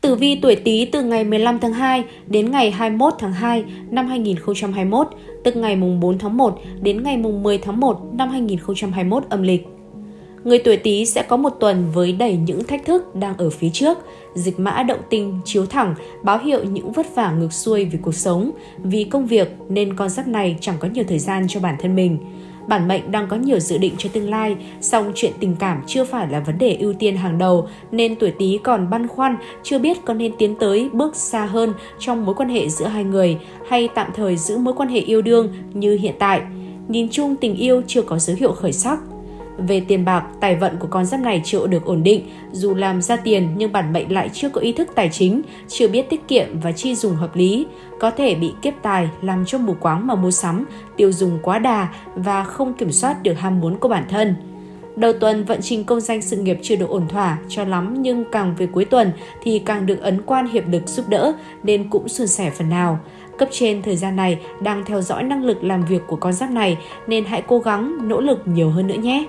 Tử vi tuổi Tý từ ngày 15 tháng 2 đến ngày 21 tháng 2 năm 2021, tức ngày mùng 4 tháng 1 đến ngày mùng 10 tháng 1 năm 2021 âm lịch. Người tuổi Tý sẽ có một tuần với đầy những thách thức đang ở phía trước. Dịch mã động tinh chiếu thẳng báo hiệu những vất vả ngược xuôi vì cuộc sống, vì công việc nên con giáp này chẳng có nhiều thời gian cho bản thân mình bản mệnh đang có nhiều dự định cho tương lai, song chuyện tình cảm chưa phải là vấn đề ưu tiên hàng đầu nên tuổi Tý còn băn khoăn, chưa biết có nên tiến tới bước xa hơn trong mối quan hệ giữa hai người hay tạm thời giữ mối quan hệ yêu đương như hiện tại. Nhìn chung tình yêu chưa có dấu hiệu khởi sắc. Về tiền bạc, tài vận của con giáp này chưa được ổn định, dù làm ra tiền nhưng bản mệnh lại chưa có ý thức tài chính, chưa biết tiết kiệm và chi dùng hợp lý, có thể bị kiếp tài làm cho mù quáng mà mua sắm, tiêu dùng quá đà và không kiểm soát được ham muốn của bản thân. Đầu tuần vận trình công danh sự nghiệp chưa được ổn thỏa cho lắm nhưng càng về cuối tuần thì càng được ấn quan hiệp lực giúp đỡ nên cũng suôn sẻ phần nào. Cấp trên thời gian này đang theo dõi năng lực làm việc của con giáp này nên hãy cố gắng nỗ lực nhiều hơn nữa nhé.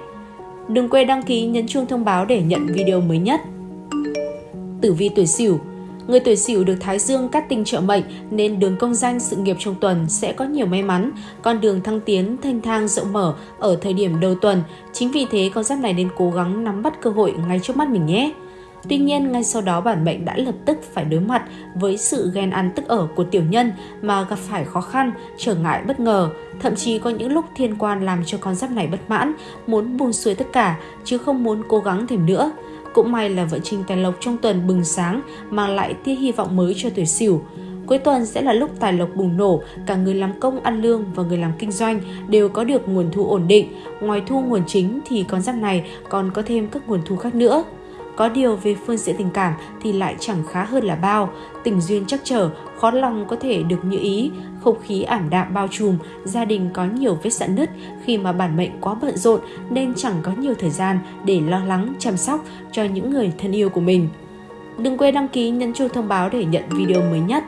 Đừng quên đăng ký nhấn chuông thông báo để nhận video mới nhất. Tử vi tuổi Sửu Người tuổi Sửu được Thái Dương cắt tinh trợ mệnh nên đường công danh sự nghiệp trong tuần sẽ có nhiều may mắn, con đường thăng tiến thanh thang rộng mở ở thời điểm đầu tuần. Chính vì thế con giáp này nên cố gắng nắm bắt cơ hội ngay trước mắt mình nhé. Tuy nhiên, ngay sau đó bản mệnh đã lập tức phải đối mặt với sự ghen ăn tức ở của tiểu nhân mà gặp phải khó khăn, trở ngại bất ngờ. Thậm chí có những lúc thiên quan làm cho con giáp này bất mãn, muốn buông xuôi tất cả, chứ không muốn cố gắng thêm nữa. Cũng may là vận trình tài lộc trong tuần bừng sáng mang lại tia hy vọng mới cho tuổi sửu. Cuối tuần sẽ là lúc tài lộc bùng nổ, cả người làm công ăn lương và người làm kinh doanh đều có được nguồn thu ổn định. Ngoài thu nguồn chính thì con giáp này còn có thêm các nguồn thu khác nữa. Có điều về phương diện tình cảm thì lại chẳng khá hơn là bao, tình duyên chắc trở, khó lòng có thể được như ý, không khí ảm đạm bao trùm, gia đình có nhiều vết sạn nứt khi mà bản mệnh quá bận rộn nên chẳng có nhiều thời gian để lo lắng, chăm sóc cho những người thân yêu của mình. Đừng quên đăng ký nhấn chuông thông báo để nhận video mới nhất.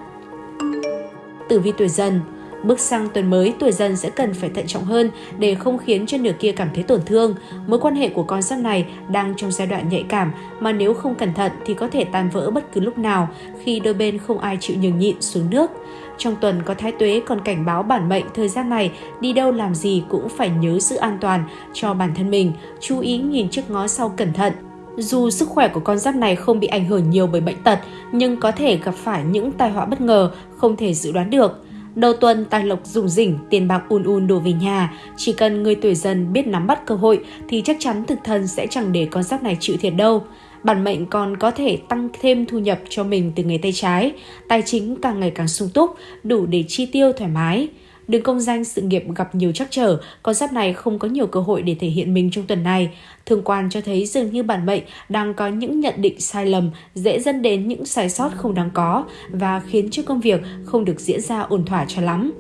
Tử vi tuổi dần Bước sang tuần mới, tuổi dần sẽ cần phải thận trọng hơn để không khiến cho nửa kia cảm thấy tổn thương. Mối quan hệ của con giáp này đang trong giai đoạn nhạy cảm mà nếu không cẩn thận thì có thể tan vỡ bất cứ lúc nào khi đôi bên không ai chịu nhường nhịn xuống nước. Trong tuần có thái tuế còn cảnh báo bản mệnh thời gian này đi đâu làm gì cũng phải nhớ giữ an toàn cho bản thân mình, chú ý nhìn trước ngó sau cẩn thận. Dù sức khỏe của con giáp này không bị ảnh hưởng nhiều bởi bệnh tật, nhưng có thể gặp phải những tai họa bất ngờ không thể dự đoán được. Đầu tuần tài lộc rủng rỉnh, tiền bạc un un đổ về nhà. Chỉ cần người tuổi dần biết nắm bắt cơ hội thì chắc chắn thực thân sẽ chẳng để con giáp này chịu thiệt đâu. Bản mệnh còn có thể tăng thêm thu nhập cho mình từ nghề tay trái. Tài chính càng ngày càng sung túc, đủ để chi tiêu thoải mái. Đường công danh sự nghiệp gặp nhiều trắc trở, con giáp này không có nhiều cơ hội để thể hiện mình trong tuần này. Thường quan cho thấy dường như bản mệnh đang có những nhận định sai lầm, dễ dẫn đến những sai sót không đáng có và khiến cho công việc không được diễn ra ổn thỏa cho lắm.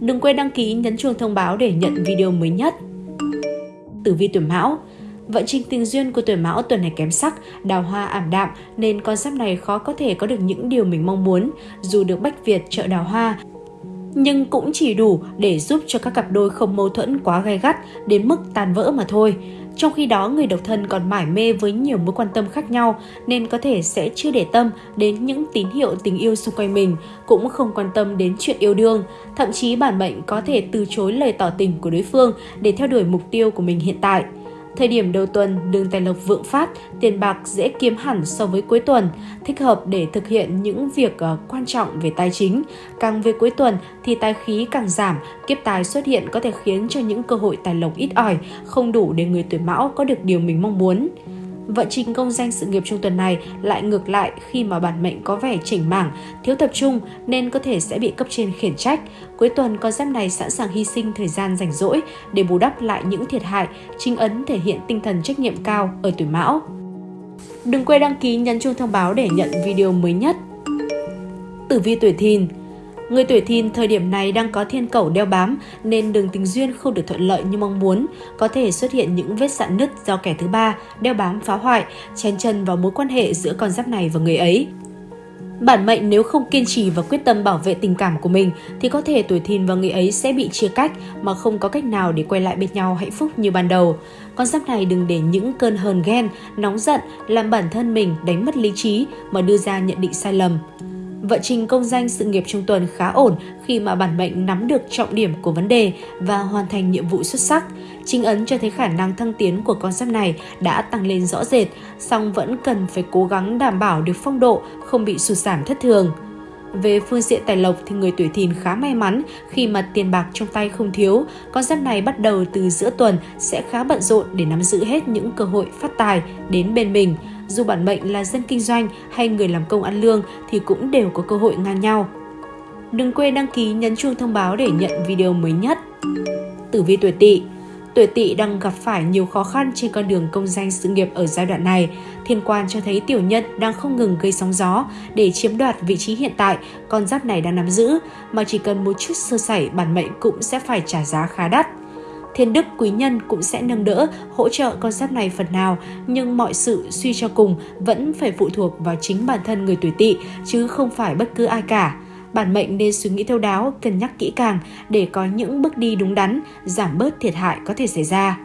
Đừng quên đăng ký nhấn chuông thông báo để nhận video mới nhất. Tử vi tuổi Mão Vận trình tình duyên của tuổi mão tuần này kém sắc, đào hoa ảm đạm nên con giáp này khó có thể có được những điều mình mong muốn. Dù được Bách Việt trợ đào hoa, nhưng cũng chỉ đủ để giúp cho các cặp đôi không mâu thuẫn quá gay gắt đến mức tan vỡ mà thôi. Trong khi đó, người độc thân còn mải mê với nhiều mối quan tâm khác nhau nên có thể sẽ chưa để tâm đến những tín hiệu tình yêu xung quanh mình, cũng không quan tâm đến chuyện yêu đương. Thậm chí bản mệnh có thể từ chối lời tỏ tình của đối phương để theo đuổi mục tiêu của mình hiện tại. Thời điểm đầu tuần, đường tài lộc vượng phát, tiền bạc dễ kiếm hẳn so với cuối tuần, thích hợp để thực hiện những việc ờ, quan trọng về tài chính. Càng về cuối tuần thì tài khí càng giảm, kiếp tài xuất hiện có thể khiến cho những cơ hội tài lộc ít ỏi, không đủ để người tuổi mão có được điều mình mong muốn. Vận trình công danh sự nghiệp trong tuần này lại ngược lại khi mà bản mệnh có vẻ chỉnh mảng, thiếu tập trung nên có thể sẽ bị cấp trên khiển trách. Cuối tuần con giáp này sẵn sàng hy sinh thời gian rảnh rỗi để bù đắp lại những thiệt hại, chính ấn thể hiện tinh thần trách nhiệm cao ở tuổi mão. Đừng quên đăng ký nhấn chuông thông báo để nhận video mới nhất. Tử vi tuổi thìn Người tuổi thìn thời điểm này đang có thiên cẩu đeo bám nên đường tình duyên không được thuận lợi như mong muốn, có thể xuất hiện những vết sạn nứt do kẻ thứ ba đeo bám phá hoại, chen chân vào mối quan hệ giữa con giáp này và người ấy. Bản mệnh nếu không kiên trì và quyết tâm bảo vệ tình cảm của mình thì có thể tuổi thìn và người ấy sẽ bị chia cách mà không có cách nào để quay lại bên nhau hạnh phúc như ban đầu. Con giáp này đừng để những cơn hờn ghen, nóng giận làm bản thân mình đánh mất lý trí mà đưa ra nhận định sai lầm. Vận trình công danh sự nghiệp trong tuần khá ổn khi mà bản mệnh nắm được trọng điểm của vấn đề và hoàn thành nhiệm vụ xuất sắc. Chính ấn cho thấy khả năng thăng tiến của con giáp này đã tăng lên rõ rệt, song vẫn cần phải cố gắng đảm bảo được phong độ, không bị sụt giảm thất thường. Về phương diện tài lộc thì người tuổi thìn khá may mắn khi mà tiền bạc trong tay không thiếu. Con giáp này bắt đầu từ giữa tuần sẽ khá bận rộn để nắm giữ hết những cơ hội phát tài đến bên mình. Dù bản mệnh là dân kinh doanh hay người làm công ăn lương thì cũng đều có cơ hội ngang nhau. Đừng quên đăng ký nhấn chuông thông báo để nhận video mới nhất. Tử vi tuổi Tỵ Tuổi Tỵ đang gặp phải nhiều khó khăn trên con đường công danh sự nghiệp ở giai đoạn này. Thiên quan cho thấy tiểu nhân đang không ngừng gây sóng gió để chiếm đoạt vị trí hiện tại con giáp này đang nắm giữ, mà chỉ cần một chút sơ sẩy bản mệnh cũng sẽ phải trả giá khá đắt. Thiên đức quý nhân cũng sẽ nâng đỡ, hỗ trợ con giáp này phần nào, nhưng mọi sự suy cho cùng vẫn phải phụ thuộc vào chính bản thân người tuổi tỵ, chứ không phải bất cứ ai cả. Bản mệnh nên suy nghĩ thấu đáo, cân nhắc kỹ càng để có những bước đi đúng đắn, giảm bớt thiệt hại có thể xảy ra.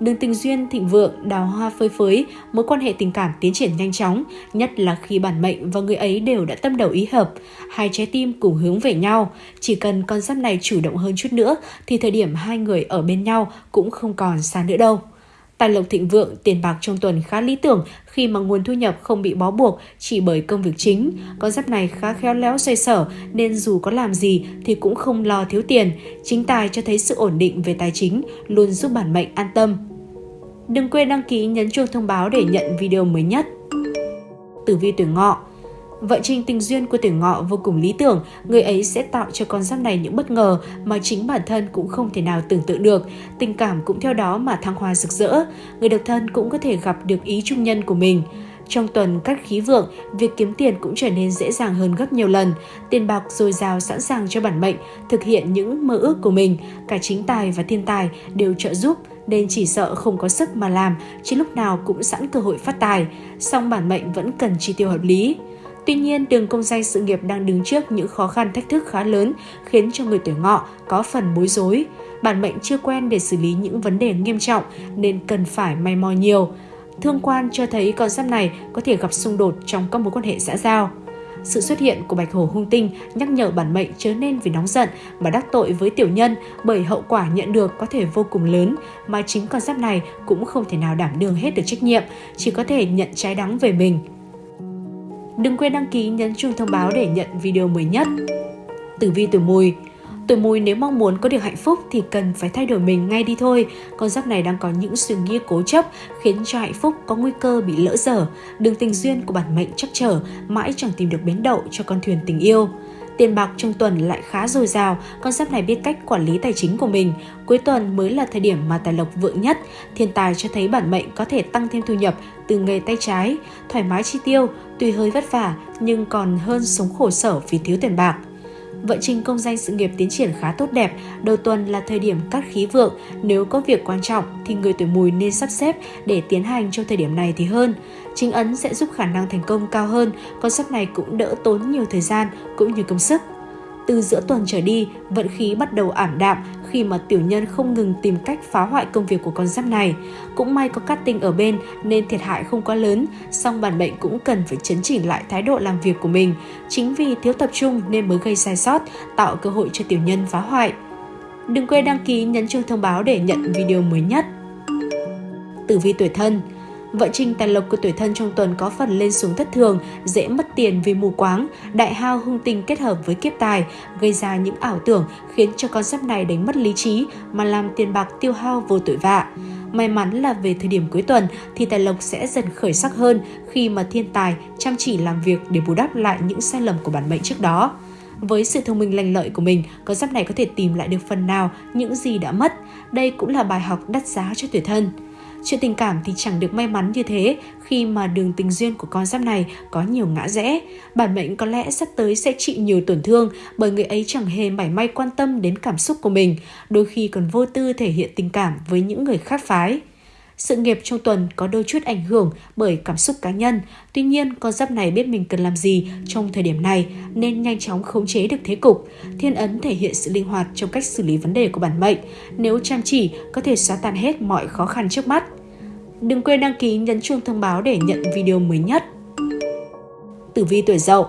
Đường tình duyên thịnh vượng, đào hoa phơi phới, mối quan hệ tình cảm tiến triển nhanh chóng, nhất là khi bản mệnh và người ấy đều đã tâm đầu ý hợp, hai trái tim cùng hướng về nhau. Chỉ cần con giáp này chủ động hơn chút nữa thì thời điểm hai người ở bên nhau cũng không còn xa nữa đâu. Tài lộc thịnh vượng, tiền bạc trong tuần khá lý tưởng khi mà nguồn thu nhập không bị bó buộc chỉ bởi công việc chính. Con giáp này khá khéo léo xoay sở nên dù có làm gì thì cũng không lo thiếu tiền. Chính tài cho thấy sự ổn định về tài chính luôn giúp bản mệnh an tâm. Đừng quên đăng ký nhấn chuông thông báo để nhận video mới nhất. Tử vi tuổi ngọ Vận trình tình duyên của tuổi ngọ vô cùng lý tưởng, người ấy sẽ tạo cho con giáp này những bất ngờ mà chính bản thân cũng không thể nào tưởng tượng được. Tình cảm cũng theo đó mà thăng hoa rực rỡ. Người độc thân cũng có thể gặp được ý trung nhân của mình. Trong tuần các khí vượng, việc kiếm tiền cũng trở nên dễ dàng hơn gấp nhiều lần. Tiền bạc dồi dào sẵn sàng cho bản mệnh, thực hiện những mơ ước của mình. Cả chính tài và thiên tài đều trợ giúp, nên chỉ sợ không có sức mà làm, chứ lúc nào cũng sẵn cơ hội phát tài. Song bản mệnh vẫn cần chi tiêu hợp lý. Tuy nhiên, đường công danh sự nghiệp đang đứng trước những khó khăn thách thức khá lớn khiến cho người tuổi ngọ có phần bối rối. Bản mệnh chưa quen để xử lý những vấn đề nghiêm trọng nên cần phải may mò nhiều. Thương quan cho thấy con giáp này có thể gặp xung đột trong các mối quan hệ xã giao. Sự xuất hiện của bạch hổ hung tinh nhắc nhở bản mệnh chớ nên vì nóng giận mà đắc tội với tiểu nhân bởi hậu quả nhận được có thể vô cùng lớn mà chính con giáp này cũng không thể nào đảm đương hết được trách nhiệm, chỉ có thể nhận trái đắng về mình. Đừng quên đăng ký nhấn chuông thông báo để nhận video mới nhất. Tử vi tuổi mùi Tuổi mùi nếu mong muốn có được hạnh phúc thì cần phải thay đổi mình ngay đi thôi. Con giáp này đang có những suy nghĩ cố chấp khiến cho hạnh phúc có nguy cơ bị lỡ dở. Đường tình duyên của bản mệnh chắc trở, mãi chẳng tìm được bến đậu cho con thuyền tình yêu. Tiền bạc trong tuần lại khá dồi dào, con giáp này biết cách quản lý tài chính của mình. Cuối tuần mới là thời điểm mà tài lộc vượng nhất. Thiên tài cho thấy bản mệnh có thể tăng thêm thu nhập từ nghề tay trái, thoải mái chi tiêu, tuy hơi vất vả nhưng còn hơn sống khổ sở vì thiếu tiền bạc. Vận trình công danh sự nghiệp tiến triển khá tốt đẹp, đầu tuần là thời điểm cắt khí vượng, nếu có việc quan trọng thì người tuổi mùi nên sắp xếp để tiến hành trong thời điểm này thì hơn. Chính ấn sẽ giúp khả năng thành công cao hơn, con sắp này cũng đỡ tốn nhiều thời gian cũng như công sức. Từ giữa tuần trở đi, vận khí bắt đầu ảm đạm khi mà tiểu nhân không ngừng tìm cách phá hoại công việc của con giáp này. Cũng may có cát tinh ở bên nên thiệt hại không quá lớn, song bản mệnh cũng cần phải chấn chỉnh lại thái độ làm việc của mình. Chính vì thiếu tập trung nên mới gây sai sót, tạo cơ hội cho tiểu nhân phá hoại. Đừng quên đăng ký nhấn chuông thông báo để nhận video mới nhất. Tử vi tuổi thân Vận trình tài lộc của tuổi thân trong tuần có phần lên xuống thất thường, dễ mất tiền vì mù quáng, đại hao hung tinh kết hợp với kiếp tài, gây ra những ảo tưởng khiến cho con giáp này đánh mất lý trí mà làm tiền bạc tiêu hao vô tội vạ. May mắn là về thời điểm cuối tuần thì tài lộc sẽ dần khởi sắc hơn khi mà thiên tài chăm chỉ làm việc để bù đắp lại những sai lầm của bản mệnh trước đó. Với sự thông minh lành lợi của mình, con giáp này có thể tìm lại được phần nào những gì đã mất. Đây cũng là bài học đắt giá cho tuổi thân. Chuyện tình cảm thì chẳng được may mắn như thế khi mà đường tình duyên của con giáp này có nhiều ngã rẽ. Bản mệnh có lẽ sắp tới sẽ chịu nhiều tổn thương bởi người ấy chẳng hề mảy may quan tâm đến cảm xúc của mình, đôi khi còn vô tư thể hiện tình cảm với những người khác phái. Sự nghiệp trong tuần có đôi chút ảnh hưởng bởi cảm xúc cá nhân. Tuy nhiên, con giáp này biết mình cần làm gì trong thời điểm này nên nhanh chóng khống chế được thế cục. Thiên ấn thể hiện sự linh hoạt trong cách xử lý vấn đề của bản mệnh. Nếu chăm chỉ, có thể xóa tan hết mọi khó khăn trước mắt. Đừng quên đăng ký nhấn chuông thông báo để nhận video mới nhất. Tử vi tuổi dậu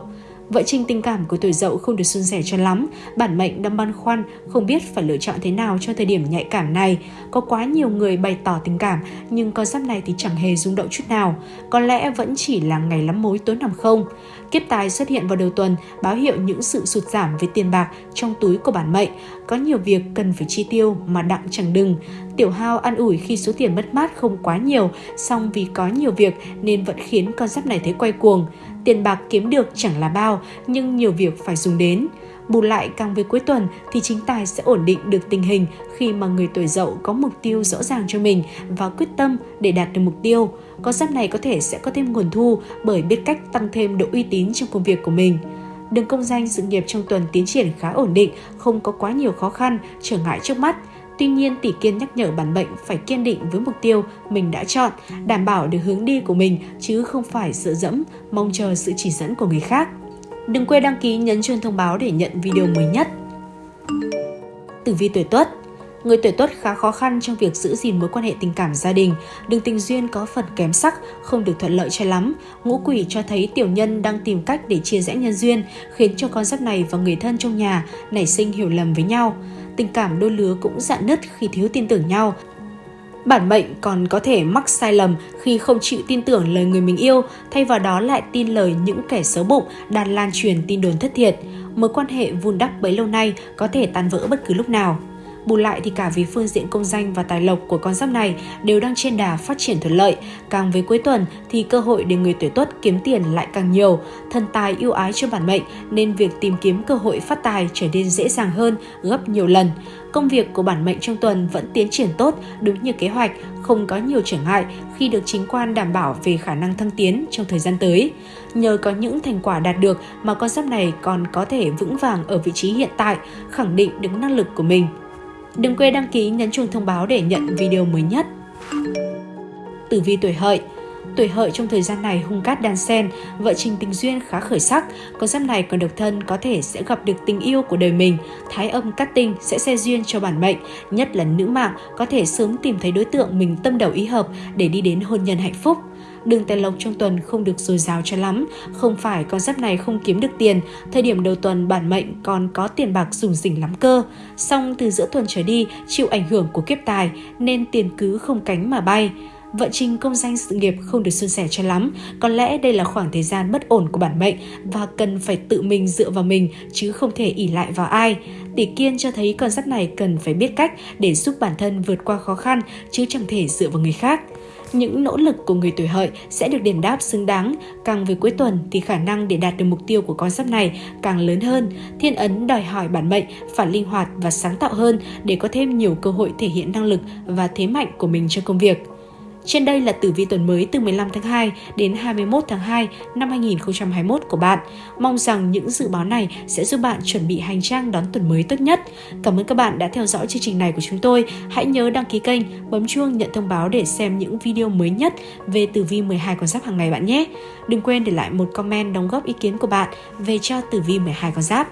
Vợ trình tình cảm của tuổi dậu không được suôn sẻ cho lắm, bản mệnh đang băn khoăn, không biết phải lựa chọn thế nào cho thời điểm nhạy cảm này. Có quá nhiều người bày tỏ tình cảm, nhưng con giáp này thì chẳng hề rung động chút nào. Có lẽ vẫn chỉ là ngày lắm mối tối nằm không. Kiếp tài xuất hiện vào đầu tuần, báo hiệu những sự sụt giảm về tiền bạc trong túi của bản mệnh. Có nhiều việc cần phải chi tiêu mà đặng chẳng đừng. Tiểu hao ăn ủi khi số tiền mất mát không quá nhiều, song vì có nhiều việc nên vẫn khiến con giáp này thấy quay cuồng. Tiền bạc kiếm được chẳng là bao, nhưng nhiều việc phải dùng đến. Bù lại càng về cuối tuần thì chính tài sẽ ổn định được tình hình khi mà người tuổi dậu có mục tiêu rõ ràng cho mình và quyết tâm để đạt được mục tiêu. Con giáp này có thể sẽ có thêm nguồn thu bởi biết cách tăng thêm độ uy tín trong công việc của mình. Đường công danh sự nghiệp trong tuần tiến triển khá ổn định, không có quá nhiều khó khăn, trở ngại trước mắt. Tuy nhiên, tỷ kiên nhắc nhở bản mệnh phải kiên định với mục tiêu mình đã chọn, đảm bảo được hướng đi của mình chứ không phải dựa dẫm, mong chờ sự chỉ dẫn của người khác. Đừng quên đăng ký nhấn chuông thông báo để nhận video mới nhất. Tử vi tuổi Tuất Người tuổi Tuất khá khó khăn trong việc giữ gìn mối quan hệ tình cảm gia đình, đường tình duyên có phần kém sắc, không được thuận lợi cho lắm. Ngũ quỷ cho thấy tiểu nhân đang tìm cách để chia rẽ nhân duyên, khiến cho con giáp này và người thân trong nhà nảy sinh hiểu lầm với nhau tình cảm đôi lứa cũng dạn nứt khi thiếu tin tưởng nhau. Bản mệnh còn có thể mắc sai lầm khi không chịu tin tưởng lời người mình yêu, thay vào đó lại tin lời những kẻ xấu bụng đang lan truyền tin đồn thất thiệt. Mối quan hệ vun đắp bấy lâu nay có thể tan vỡ bất cứ lúc nào. Bù lại thì cả về phương diện công danh và tài lộc của con giáp này đều đang trên đà phát triển thuận lợi. Càng về cuối tuần thì cơ hội để người tuổi tuất kiếm tiền lại càng nhiều. Thần tài yêu ái cho bản mệnh nên việc tìm kiếm cơ hội phát tài trở nên dễ dàng hơn gấp nhiều lần. Công việc của bản mệnh trong tuần vẫn tiến triển tốt đúng như kế hoạch, không có nhiều trở ngại khi được chính quan đảm bảo về khả năng thăng tiến trong thời gian tới. Nhờ có những thành quả đạt được mà con giáp này còn có thể vững vàng ở vị trí hiện tại, khẳng định được năng lực của mình. Đừng quên đăng ký nhấn chuông thông báo để nhận video mới nhất. Tử vi tuổi hợi Tuổi hợi trong thời gian này hung cát đan sen, vợ trình tình duyên khá khởi sắc, con giáp này còn độc thân có thể sẽ gặp được tình yêu của đời mình. Thái âm cát tinh sẽ xe duyên cho bản mệnh, nhất là nữ mạng có thể sớm tìm thấy đối tượng mình tâm đầu ý hợp để đi đến hôn nhân hạnh phúc đường tài lộc trong tuần không được dồi dào cho lắm. Không phải con giáp này không kiếm được tiền, thời điểm đầu tuần bản mệnh còn có tiền bạc dùng rỉnh lắm cơ. Song từ giữa tuần trở đi chịu ảnh hưởng của kiếp tài nên tiền cứ không cánh mà bay. Vận trình công danh sự nghiệp không được suôn sẻ cho lắm, có lẽ đây là khoảng thời gian bất ổn của bản mệnh và cần phải tự mình dựa vào mình chứ không thể ỉ lại vào ai. Tỷ kiên cho thấy con giáp này cần phải biết cách để giúp bản thân vượt qua khó khăn chứ chẳng thể dựa vào người khác những nỗ lực của người tuổi hợi sẽ được đền đáp xứng đáng. Càng về cuối tuần thì khả năng để đạt được mục tiêu của con giáp này càng lớn hơn. Thiên ấn đòi hỏi bản mệnh phải linh hoạt và sáng tạo hơn để có thêm nhiều cơ hội thể hiện năng lực và thế mạnh của mình trong công việc. Trên đây là tử vi tuần mới từ 15 tháng 2 đến 21 tháng 2 năm 2021 của bạn. Mong rằng những dự báo này sẽ giúp bạn chuẩn bị hành trang đón tuần mới tốt nhất. Cảm ơn các bạn đã theo dõi chương trình này của chúng tôi. Hãy nhớ đăng ký kênh, bấm chuông nhận thông báo để xem những video mới nhất về tử vi 12 con giáp hàng ngày bạn nhé. Đừng quên để lại một comment đóng góp ý kiến của bạn về cho tử vi 12 con giáp.